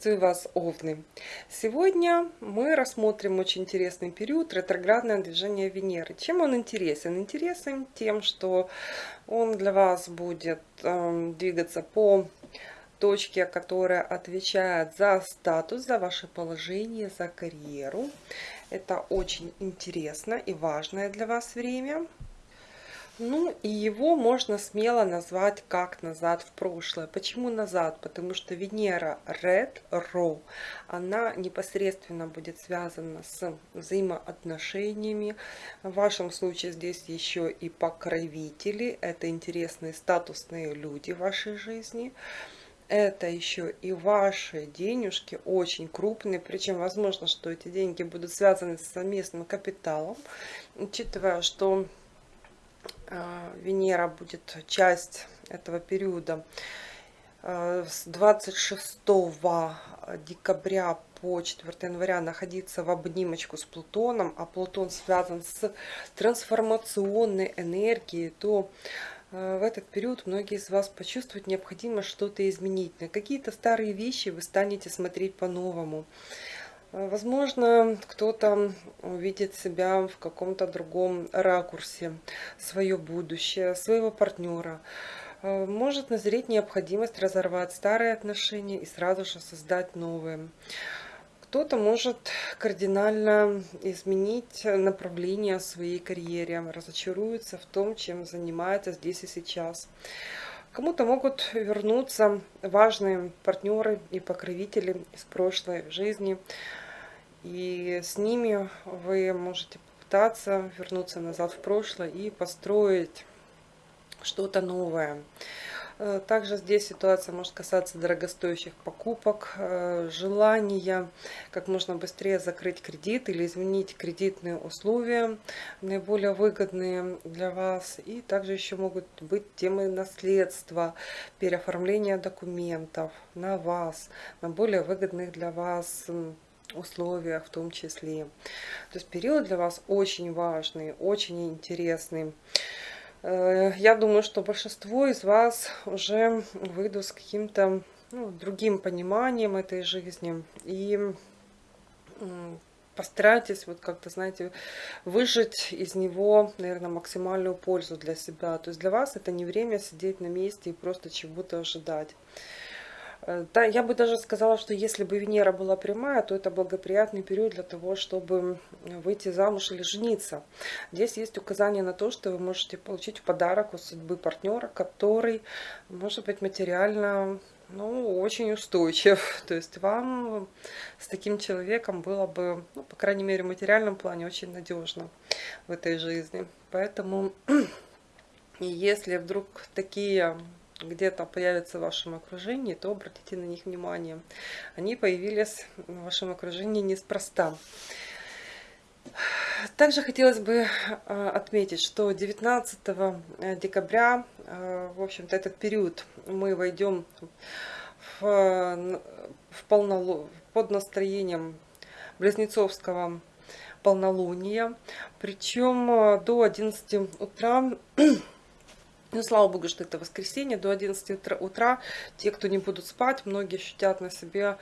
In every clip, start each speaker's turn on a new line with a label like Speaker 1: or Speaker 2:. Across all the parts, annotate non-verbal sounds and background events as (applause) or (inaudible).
Speaker 1: Приветствую вас, Овны! Сегодня мы рассмотрим очень интересный период ретроградное движение Венеры. Чем он интересен? Интересен тем, что он для вас будет э, двигаться по точке, которая отвечает за статус, за ваше положение, за карьеру. Это очень интересно и важное для вас время. Ну, и его можно смело назвать как назад в прошлое. Почему назад? Потому что Венера ретро, она непосредственно будет связана с взаимоотношениями. В вашем случае здесь еще и покровители. Это интересные статусные люди в вашей жизни это еще и ваши денежки очень крупные, причем возможно, что эти деньги будут связаны с совместным капиталом, учитывая, что Венера будет часть этого периода а, с 26 декабря по 4 января находиться в обнимочку с Плутоном, а Плутон связан с трансформационной энергией, то а, в этот период многие из вас почувствуют необходимо что-то изменить. На какие-то старые вещи вы станете смотреть по-новому. Возможно, кто-то увидит себя в каком-то другом ракурсе, свое будущее, своего партнера. Может назреть необходимость разорвать старые отношения и сразу же создать новые. Кто-то может кардинально изменить направление своей карьере, разочаруется в том, чем занимается здесь и сейчас. Кому-то могут вернуться важные партнеры и покровители из прошлой жизни, и с ними вы можете попытаться вернуться назад в прошлое и построить что-то новое. Э, также здесь ситуация может касаться дорогостоящих покупок, э, желания как можно быстрее закрыть кредит или изменить кредитные условия, наиболее выгодные для вас. И также еще могут быть темы наследства, переоформления документов на вас, на более выгодных для вас условиях в том числе. То есть период для вас очень важный, очень интересный. Э, я думаю, что большинство из вас уже выйдут с каким-то ну, другим пониманием этой жизни. И постарайтесь вот как-то, знаете, выжить из него, наверное, максимальную пользу для себя. То есть для вас это не время сидеть на месте и просто чего-то ожидать. Э, да, я бы даже сказала, что если бы Венера была прямая, то это благоприятный период для того, чтобы выйти замуж или жениться. Здесь есть указание на то, что вы можете получить в подарок у судьбы партнера, который может быть материально ну, очень устойчив. (laughs) То есть вам с таким человеком было бы, ну, по крайней мере, в материальном плане очень надежно в этой жизни. Поэтому, (clears throat) если вдруг такие где-то появятся в вашем окружении, то обратите на них внимание. Они появились в вашем окружении неспроста. Также хотелось бы э, отметить, что 19 э, декабря, э, в общем-то, этот период мы войдем в, в полнолу, под настроением Близнецовского полнолуния. Причем до 11 утра ну, слава богу, что это воскресенье, до 11 утра, те, кто не будут спать, многие ощутят на себе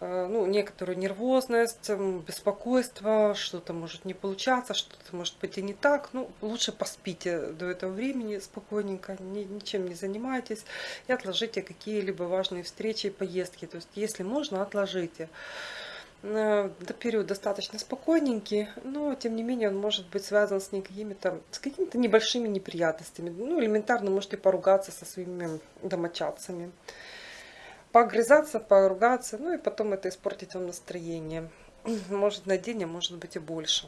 Speaker 1: э, ну, некоторую нервозность, беспокойство, что-то может не получаться, что-то может пойти не так. Ну, лучше поспите до этого времени спокойненько, ни, ничем не занимайтесь и отложите какие-либо важные встречи и поездки. То есть, если можно, отложите. Э, период достаточно спокойненький, но тем не менее он может быть связан с какими-то с какими-то небольшими неприятностями. Ну, элементарно можете поругаться со своими домочадцами. Погрызаться, поругаться, ну и потом это испортить вам настроение. (clears throat) Может на день, а может быть и больше.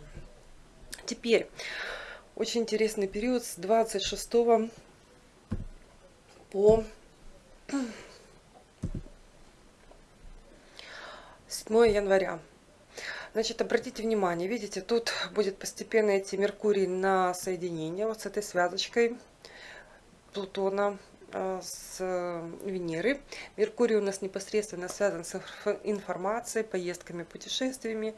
Speaker 1: Теперь, очень интересный период с 26 по 7 января. Значит, обратите внимание, видите, тут будет постепенно идти Меркурий на соединение вот с этой связочкой Плутона э, с Венеры. Меркурий у нас непосредственно связан с информацией, поездками, путешествиями.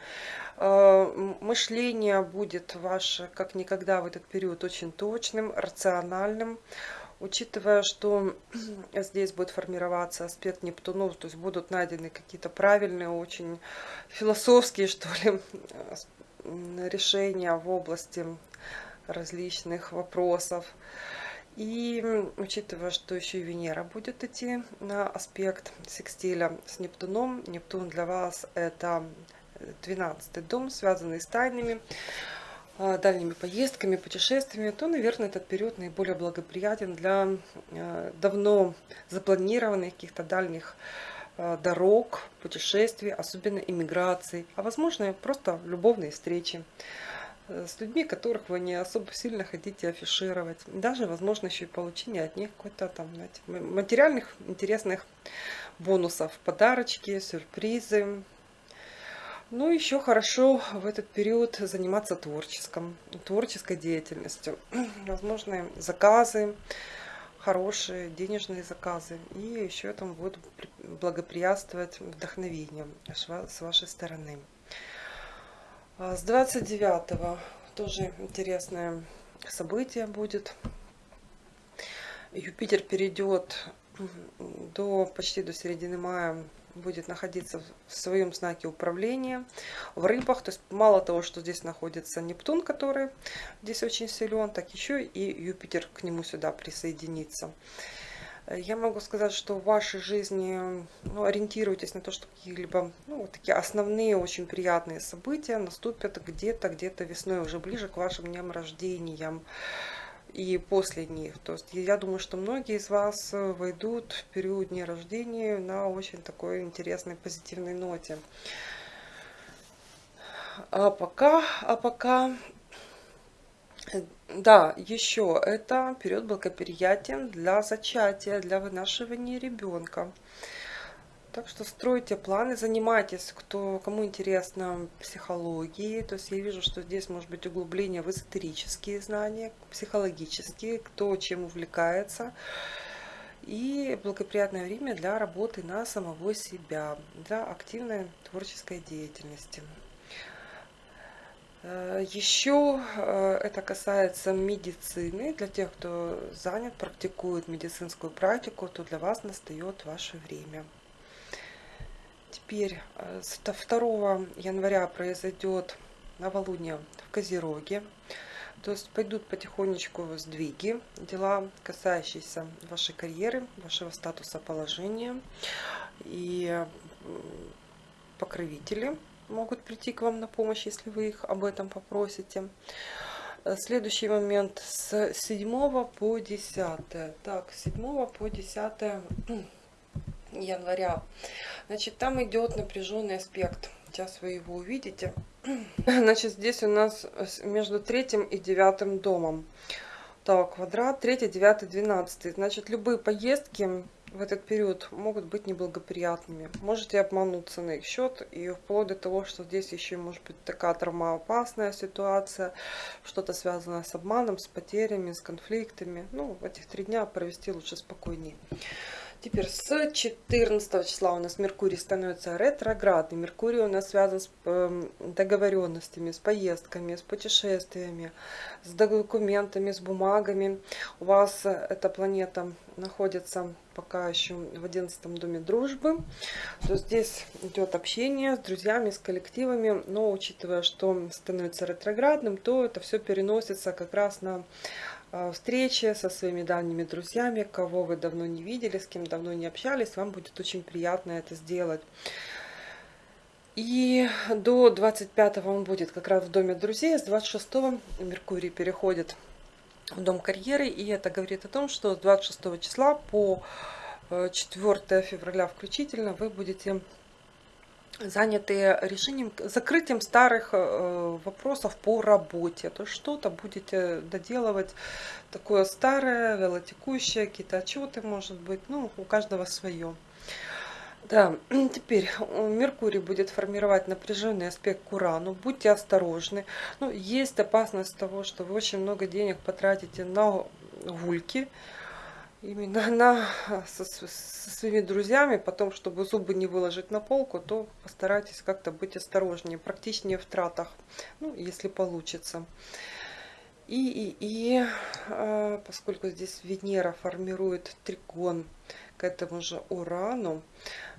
Speaker 1: Э, мышление будет ваше, как никогда в этот период, очень точным, рациональным, Учитывая, что (clears throat) здесь будет формироваться аспект Нептунов, то есть будут найдены какие-то правильные, очень философские, (laughs) что ли, решения в области различных вопросов. И учитывая, что еще и Венера будет идти на аспект секстиля с Нептуном, Нептун для вас это 12 дом, связанный с тайнами, дальними поездками, путешествиями, то, наверное, этот период наиболее благоприятен для а, давно запланированных каких-то дальних а, дорог, путешествий, особенно иммиграций, а возможно просто любовные встречи э, с людьми, которых вы не особо сильно хотите афишировать. Даже, возможно, еще и получение от них какой-то там, знаете, материальных интересных бонусов, подарочки, сюрпризы, ну, еще хорошо в этот период заниматься творческим, творческой деятельностью. (clears throat) Возможны заказы, хорошие денежные заказы. И еще этому будет благоприятствовать вдохновение с вашей стороны. А с 29 тоже интересное событие будет. Юпитер перейдет до почти до середины мая будет находиться в своем знаке управления в рыбах. То есть мало того, что здесь находится Нептун, который здесь очень силен, так еще и Юпитер к нему сюда присоединится. Я могу сказать, что в вашей жизни ну, ориентируйтесь на то, что какие-либо ну, такие основные, очень приятные события наступят где-то, где-то весной, уже ближе к вашим дням рождениям и после них. То есть я думаю, что многие из вас э, войдут в период дня рождения на очень такой интересной позитивной ноте. А пока, а пока, э, да, еще это период благоприятен для зачатия, для вынашивания ребенка. Так что стройте планы, занимайтесь, кто, кому интересно психологии. То есть я вижу, что здесь может быть углубление в эзотерические знания, психологические, кто чем увлекается. И благоприятное время для работы на самого себя, для активной творческой деятельности. Э, Еще э, это касается медицины. Для тех, кто занят, практикует медицинскую практику, то для вас настает ваше время. Теперь э, с 2 января произойдет новолуние в Козероге. То есть пойдут потихонечку сдвиги, дела, касающиеся вашей карьеры, вашего статуса положения. И покровители могут прийти к вам на помощь, если вы их об этом попросите. Э, следующий момент с 7 по 10. Так, с 7 по 10 января. Значит, там идет напряженный аспект. Сейчас вы его увидите. (clears throat) Значит, здесь у нас между третьим и девятым домом. Так, квадрат, третий, девятый, двенадцатый. Значит, любые поездки в этот период могут быть неблагоприятными. Можете обмануться на их счет и вплоть до того, что здесь еще может быть такая травмоопасная ситуация, что-то связанное с обманом, с потерями, с конфликтами. Ну, этих три дня провести лучше спокойнее. Теперь с 14 числа у нас Меркурий становится ретроградный. Меркурий у нас связан с эм, договоренностями, с поездками, с путешествиями, с документами, с бумагами. У вас эта планета находится пока еще в 11 доме дружбы. То здесь идет общение с друзьями, с коллективами. Но учитывая, что становится ретроградным, то это все переносится как раз на Э, встречи со своими давними друзьями, кого вы давно не видели, с кем давно не общались, вам будет очень приятно это сделать. И до 25 он будет как раз в доме друзей, с 26 Меркурий переходит в дом карьеры, и это говорит о том, что с 26 числа по 4 э, февраля включительно вы будете заняты решением, закрытием старых э, вопросов по работе. То что-то будете доделывать такое старое, велотекущее, какие-то отчеты, может быть, ну, у каждого свое. Да, (clears throat) теперь Меркурий будет формировать напряженный аспект к Урану. Будьте осторожны. Ну, есть опасность того, что вы очень много денег потратите на гульки, именно (laughs) на, со, со своими друзьями, потом, чтобы зубы не выложить на полку, то постарайтесь как-то быть осторожнее, практичнее в тратах, ну, если получится. И, и, и э, поскольку здесь Венера формирует тригон к этому же Урану,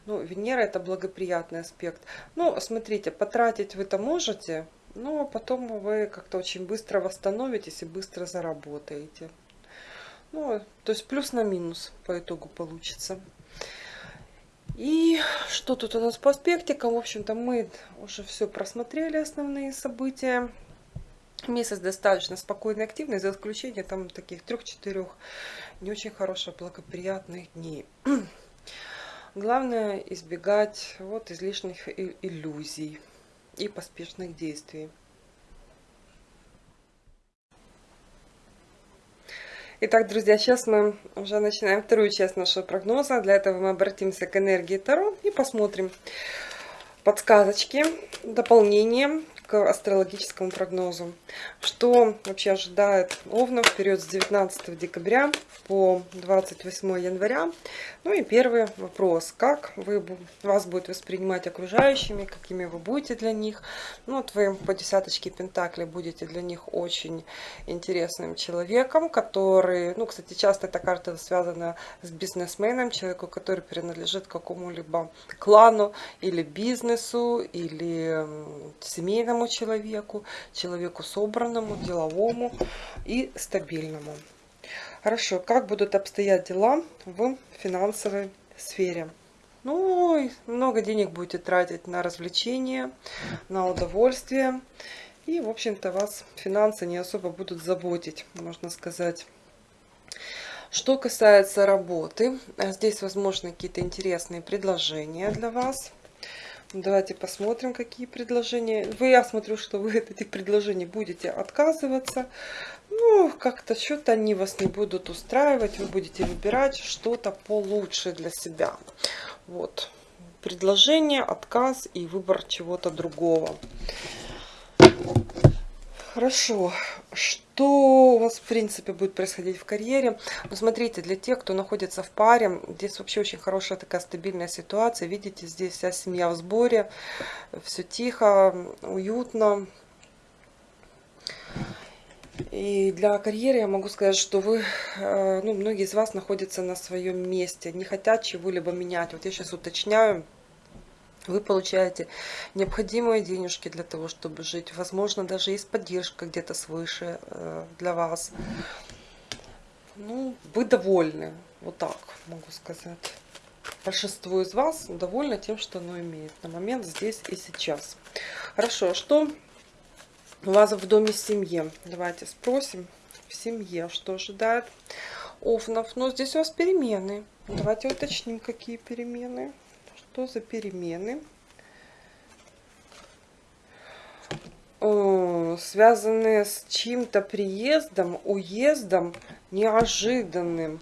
Speaker 1: ну, Венера это благоприятный аспект. Ну, смотрите, потратить вы это можете, но потом вы как-то очень быстро восстановитесь и быстро заработаете. Ну, то есть плюс на минус по итогу получится. И что тут у нас по аспектикам? В общем-то, мы уже все просмотрели, основные события. Месяц достаточно спокойный, активный, за исключением там таких трех-четырех не очень хороших, благоприятных дней. (clears throat) Главное избегать вот излишних иллюзий и поспешных действий. Итак, друзья, сейчас мы уже начинаем вторую часть нашего прогноза. Для этого мы обратимся к энергии Таро и посмотрим подсказочки, дополнения к астрологическому прогнозу. Что вообще ожидает Овна в период с 19 декабря по 28 января. Ну и первый вопрос. Как вы, вас будет воспринимать окружающими, какими вы будете для них. Ну вот вы по десяточке Пентакли будете для них очень интересным человеком, который, ну кстати, часто эта карта связана с бизнесменом, человеку, который принадлежит какому-либо клану или бизнесу, или семейному человеку, человеку собранному, деловому и стабильному. Хорошо, как будут обстоять дела в финансовой сфере? Ну, много денег будете тратить на развлечения, на удовольствие. И, в общем-то, вас финансы не особо будут заботить, можно сказать. Что касается работы, здесь, возможно, какие-то интересные предложения для вас. Давайте посмотрим, какие предложения. Вы, я смотрю, что вы (laughs) от этих предложений будете отказываться. Ну, как-то что-то они вас не будут устраивать. Вы будете выбирать что-то получше для себя. Вот. Предложение, отказ и выбор чего-то другого. Хорошо. Что у вас, в принципе, будет происходить в карьере? Ну, смотрите, для тех, кто находится в паре, здесь вообще очень хорошая такая стабильная ситуация. Видите, здесь вся семья в сборе, все тихо, уютно. И для карьеры я могу сказать, что вы, э, ну, многие из вас находятся на своем месте, не хотят чего-либо менять. Вот я сейчас уточняю, вы получаете необходимые денежки для того, чтобы жить. Возможно, даже есть поддержка где-то свыше э, для вас. Ну, вы довольны, вот так могу сказать. Большинство из вас довольны тем, что оно имеет на момент здесь и сейчас. Хорошо, а что у вас в доме семьи? Давайте спросим в семье, что ожидает Овнов. Но здесь у вас перемены. Давайте уточним, какие перемены. Что за перемены? связанные с чьим-то приездом, уездом неожиданным.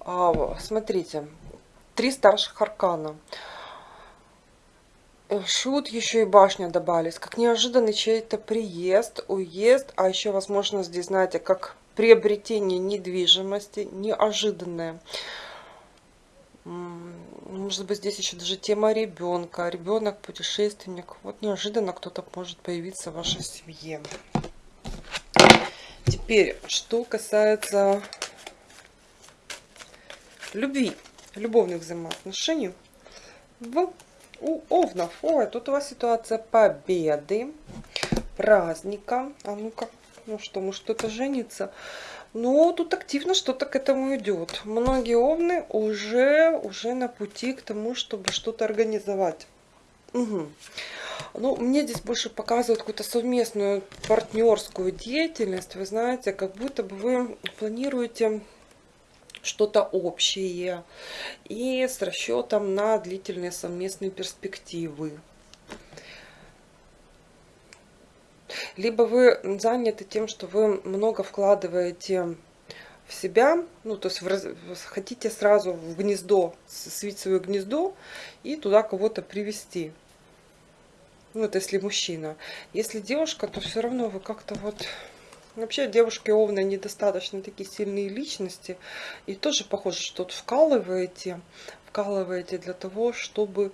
Speaker 1: А, смотрите, три старших аркана. Э, шут еще и башня добавились. Как неожиданный чей-то приезд, уезд, а еще, возможно, здесь, знаете, как приобретение недвижимости, неожиданное. Может быть, здесь еще даже тема ребенка. Ребенок, путешественник. Вот неожиданно кто-то может появиться в вашей семье. Теперь, что касается любви, любовных взаимоотношений в, у Овнов. Ой, тут у вас ситуация победы, праздника. А ну-ка, ну что, может кто-то женится? Но тут активно что-то к этому идет. Многие овны уже, уже на пути к тому, чтобы что-то организовать. Угу. Ну, мне здесь больше показывают какую-то совместную партнерскую деятельность. Вы знаете, как будто бы вы планируете что-то общее и с расчетом на длительные совместные перспективы. Либо вы заняты тем, что вы много вкладываете в себя, ну, то есть вы хотите сразу в гнездо, свить свое гнездо и туда кого-то привести. Ну, это если мужчина. Если девушка, то все равно вы как-то вот... Вообще девушки овны недостаточно такие сильные личности. И тоже похоже, что тут вкалываете, вкалываете для того, чтобы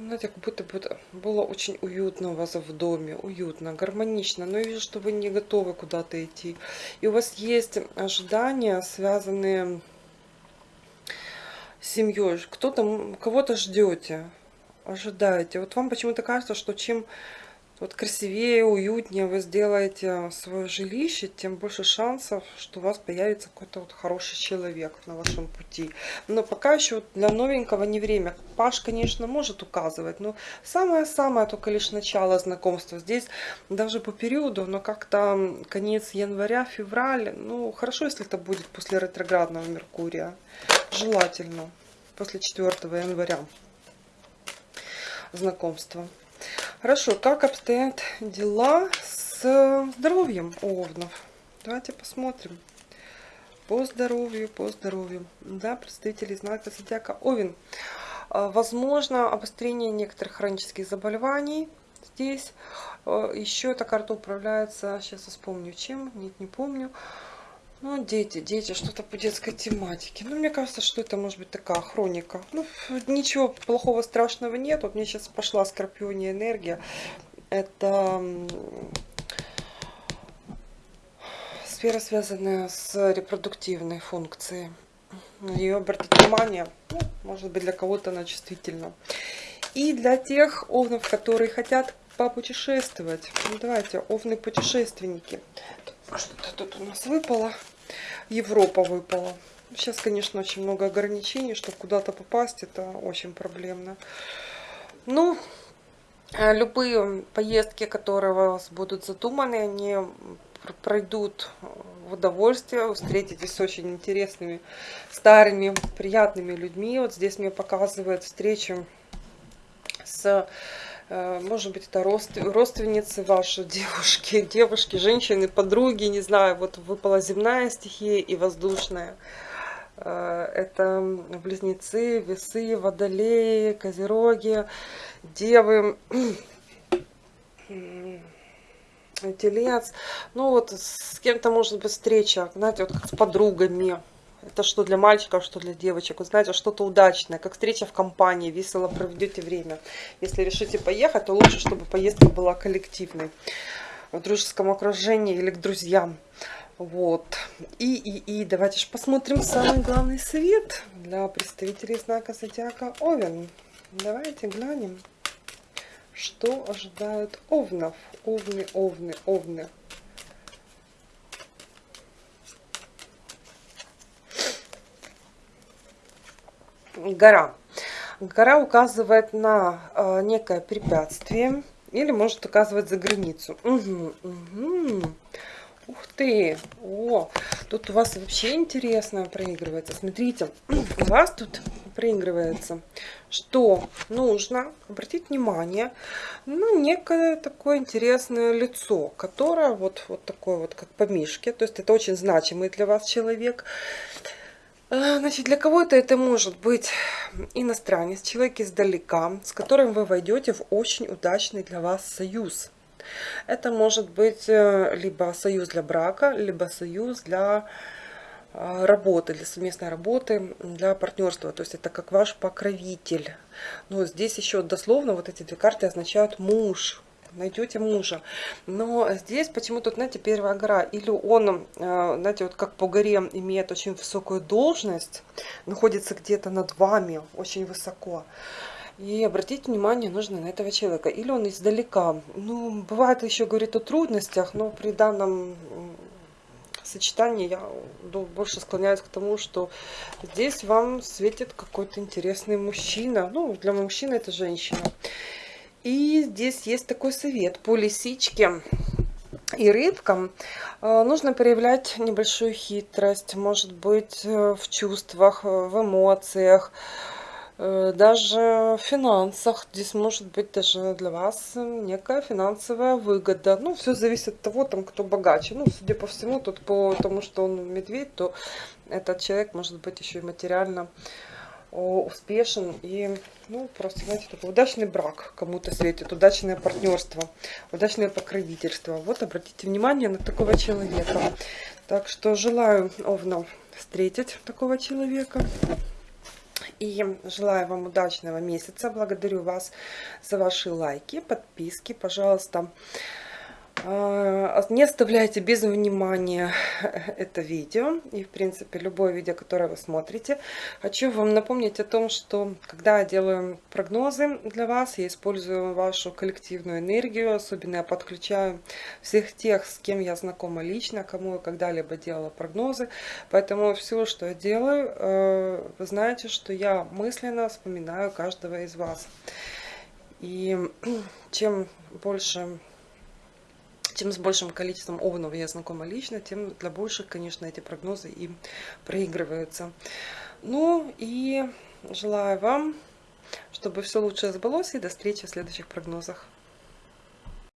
Speaker 1: знаете, как будто бы было очень уютно у вас в доме, уютно, гармонично, но я вижу, что вы не готовы куда-то идти. И у вас есть ожидания, связанные с семьей, кто-то, кого-то ждете, ожидаете. Вот вам почему-то кажется, что чем вот красивее, уютнее вы сделаете свое жилище, тем больше шансов, что у вас появится какой-то вот хороший человек на вашем пути. Но пока еще для новенького не время. Паш, конечно, может указывать, но самое-самое только лишь начало знакомства. Здесь даже по периоду, но как-то конец января, февраль, ну хорошо, если это будет после ретроградного Меркурия. Желательно после 4 января знакомства. Хорошо, как обстоят дела с здоровьем овнов? Давайте посмотрим. По здоровью, по здоровью. Да, представители знака зодиака Овен. А, возможно, обострение некоторых хронических заболеваний здесь. А, еще эта карта управляется, сейчас вспомню чем, нет, не помню. Ну, дети, дети, что-то по детской тематике. Ну, мне кажется, что это может быть такая хроника. Ну, ничего плохого, страшного нет. Вот мне сейчас пошла скорпиония энергия. Это сфера, связанная с репродуктивной функцией. Ее обратить внимание, ну, может быть, для кого-то она чувствительна. И для тех овнов, которые хотят попутешествовать. Ну, давайте, овны-путешественники. Что-то тут у нас выпало. Европа выпала. Сейчас, конечно, очень много ограничений, чтобы куда-то попасть, это очень проблемно. Ну, э, любые поездки, которые у вас будут задуманы, они пройдут в удовольствие, встретитесь с очень интересными, старыми, приятными людьми. Вот здесь мне показывает встречу с Э, может быть, это родственницы ваши, (laughs) девушки, девушки, женщины, подруги, не знаю, вот выпала земная стихия и воздушная. Э, это близнецы, весы, водолеи, козероги, девы, (clears throat) телец. Ну вот с кем-то может быть встреча, знаете, вот как с подругами, это что для мальчиков, что для девочек. Вы знаете, что-то удачное, как встреча в компании, весело проведете время. Если решите поехать, то лучше, чтобы поездка была коллективной. В дружеском окружении или к друзьям. Вот. И, и, и давайте же посмотрим самый главный совет для представителей знака Зодиака Овен. Давайте глянем, что ожидают овнов. Овны, овны, овны. Гора. Гора указывает на э, некое препятствие или может указывать за границу. Угу, угу. Ух ты! О, тут у вас вообще интересно проигрывается. Смотрите, (clears throat) у вас тут проигрывается, что нужно обратить внимание на некое такое интересное лицо, которое вот, вот такое вот, как по мишке. То есть это очень значимый для вас человек. А, значит, для кого-то это может быть иностранец, человек издалека, с которым вы войдете в очень удачный для вас союз. Это может быть э, либо союз для брака, либо союз для а, работы, для совместной работы, для партнерства. То есть это как ваш покровитель. Но здесь еще дословно вот эти две карты означают муж, найдете мужа. Но здесь почему-то, знаете, первая гора, или он, э, знаете, вот как по горе имеет очень высокую должность, находится где-то над вами, очень высоко. И обратить внимание нужно на этого человека. Или он издалека. Ну, бывает еще говорит о трудностях, но при данном сочетании я больше склоняюсь к тому, что здесь вам светит какой-то интересный мужчина. Ну, для мужчины это женщина. И здесь есть такой совет. По лисичке и рыбкам э, нужно проявлять небольшую хитрость, может быть, э, в чувствах, э, в эмоциях, даже в финансах. Здесь может быть даже для вас некая финансовая выгода. Ну, все зависит от того, там, кто богаче. Ну, судя по всему, тут по тому, что он медведь, то этот человек может быть еще и материально успешен и, ну, просто, знаете, такой удачный брак кому-то светит, удачное партнерство, удачное покровительство. Вот обратите внимание на такого человека. Так что желаю Овнам встретить такого человека. И желаю вам удачного месяца. Благодарю вас за ваши лайки, подписки. Пожалуйста, а, не оставляйте без внимания (laughs) это видео и, в принципе, любое видео, которое вы смотрите. Хочу вам напомнить о том, что когда я делаю прогнозы для вас, я использую вашу коллективную энергию, особенно я подключаю всех тех, с кем я знакома лично, кому я когда-либо делала прогнозы. Поэтому все, что я делаю, э, вы знаете, что я мысленно вспоминаю каждого из вас. И (clears throat) чем больше чем с большим количеством овнов я знакома лично, тем для больших, конечно, эти прогнозы и проигрываются. Ну и желаю вам, чтобы все лучше сбылось, и до встречи в следующих прогнозах.